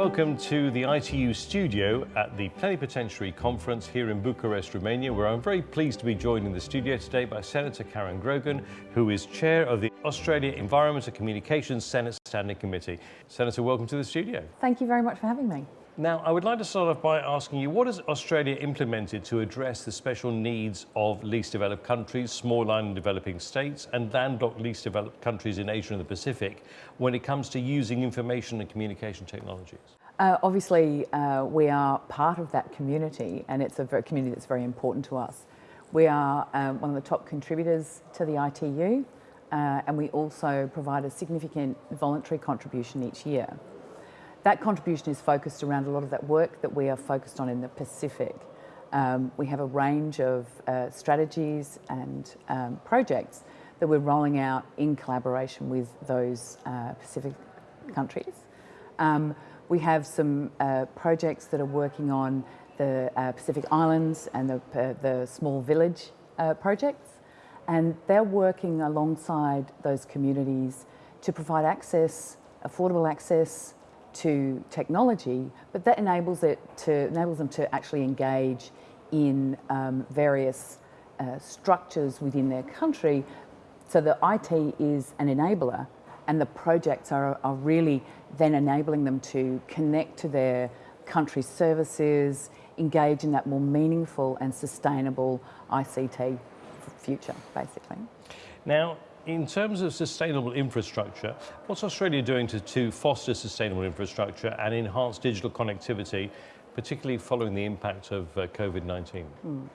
welcome to the ITU studio at the Plenipotentiary Conference here in Bucharest, Romania, where I'm very pleased to be joined in the studio today by Senator Karen Grogan, who is chair of the Australia Environment and Communications Senate Standing Committee. Senator, welcome to the studio. Thank you very much for having me. Now, I would like to start off by asking you, what has Australia implemented to address the special needs of least developed countries, small island developing states, and landlocked least developed countries in Asia and the Pacific when it comes to using information and communication technologies? Uh, obviously, uh, we are part of that community, and it's a community that's very important to us. We are um, one of the top contributors to the ITU, uh, and we also provide a significant voluntary contribution each year. That contribution is focused around a lot of that work that we are focused on in the Pacific. Um, we have a range of uh, strategies and um, projects that we're rolling out in collaboration with those uh, Pacific countries. Um, we have some uh, projects that are working on the uh, Pacific Islands and the, uh, the small village uh, projects and they're working alongside those communities to provide access, affordable access to technology, but that enables it to enables them to actually engage in um, various uh, structures within their country. So the IT is an enabler, and the projects are, are really then enabling them to connect to their country services, engage in that more meaningful and sustainable ICT future, basically. Now, in terms of sustainable infrastructure, what's Australia doing to, to foster sustainable infrastructure and enhance digital connectivity, particularly following the impact of uh, COVID-19? Mm.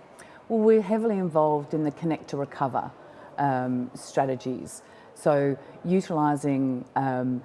Well, we're heavily involved in the Connect to Recover um, strategies. So utilising um,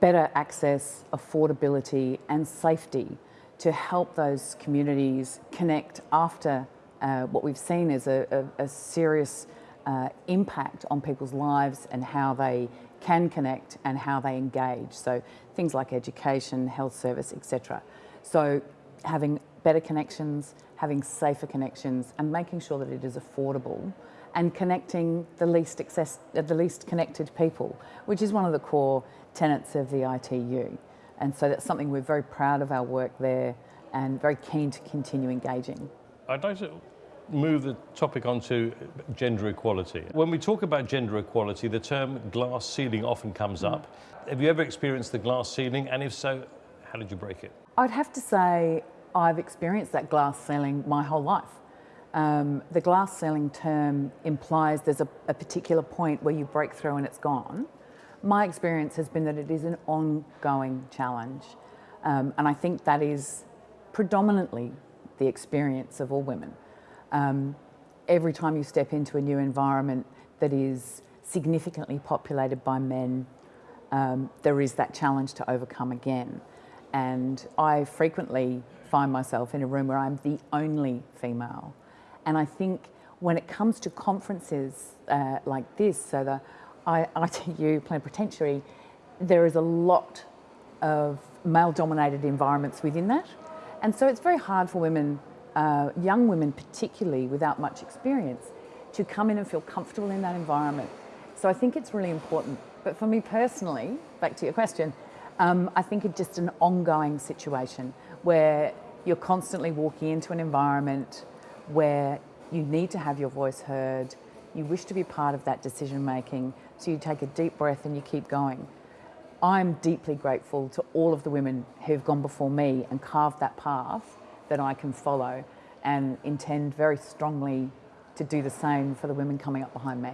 better access, affordability and safety to help those communities connect after uh, what we've seen is a, a, a serious uh, impact on people's lives and how they can connect and how they engage. So things like education, health service, etc. So having better connections, having safer connections and making sure that it is affordable and connecting the least, access, uh, the least connected people, which is one of the core tenets of the ITU. And so that's something we're very proud of our work there and very keen to continue engaging. Like to move the topic onto gender equality. When we talk about gender equality, the term glass ceiling often comes mm. up. Have you ever experienced the glass ceiling? And if so, how did you break it? I'd have to say I've experienced that glass ceiling my whole life. Um, the glass ceiling term implies there's a, a particular point where you break through and it's gone. My experience has been that it is an ongoing challenge. Um, and I think that is predominantly the experience of all women. Um, every time you step into a new environment that is significantly populated by men, um, there is that challenge to overcome again. And I frequently find myself in a room where I'm the only female. And I think when it comes to conferences uh, like this, so the ITU Plenipotentiary, there is a lot of male-dominated environments within that. And so it's very hard for women uh, young women particularly without much experience to come in and feel comfortable in that environment. So I think it's really important. But for me personally, back to your question, um, I think it's just an ongoing situation where you're constantly walking into an environment where you need to have your voice heard, you wish to be part of that decision making, so you take a deep breath and you keep going. I'm deeply grateful to all of the women who've gone before me and carved that path that I can follow and intend very strongly to do the same for the women coming up behind me.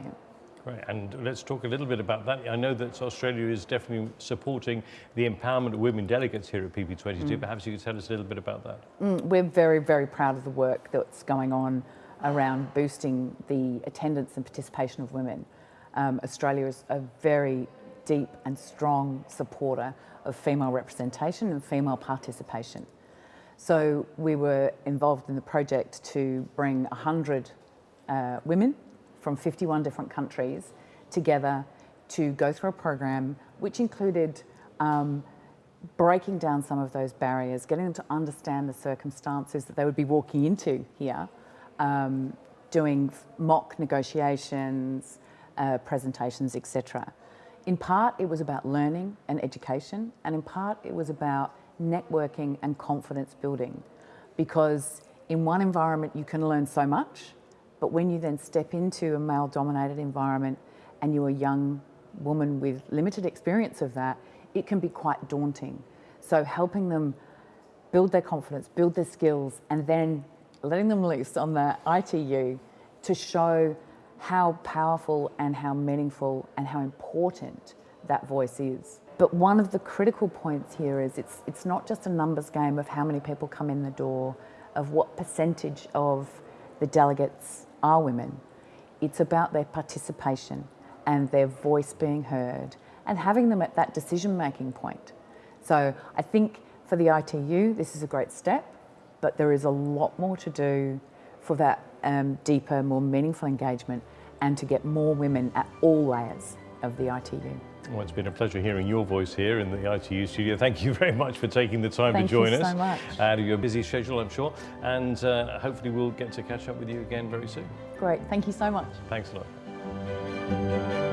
Great, and let's talk a little bit about that. I know that Australia is definitely supporting the empowerment of women delegates here at PP22. Mm. Perhaps you could tell us a little bit about that. Mm, we're very, very proud of the work that's going on around boosting the attendance and participation of women. Um, Australia is a very deep and strong supporter of female representation and female participation. So we were involved in the project to bring 100 uh, women from 51 different countries together to go through a program which included um, breaking down some of those barriers, getting them to understand the circumstances that they would be walking into here, um, doing mock negotiations, uh, presentations, etc. in part, it was about learning and education, and in part, it was about networking and confidence building. Because in one environment, you can learn so much, but when you then step into a male dominated environment and you're a young woman with limited experience of that, it can be quite daunting. So, helping them build their confidence, build their skills, and then letting them loose on the ITU to show how powerful and how meaningful and how important that voice is. But one of the critical points here is it's, it's not just a numbers game of how many people come in the door, of what percentage of the delegates are women. It's about their participation and their voice being heard and having them at that decision making point. So I think for the ITU, this is a great step, but there is a lot more to do for that um, deeper, more meaningful engagement and to get more women at all layers of the ITU. Well, it's been a pleasure hearing your voice here in the ITU studio. Thank you very much for taking the time Thank to join us. Thank you so much. Out of your busy schedule, I'm sure. And uh, hopefully we'll get to catch up with you again very soon. Great, thank you so much. Thanks a lot.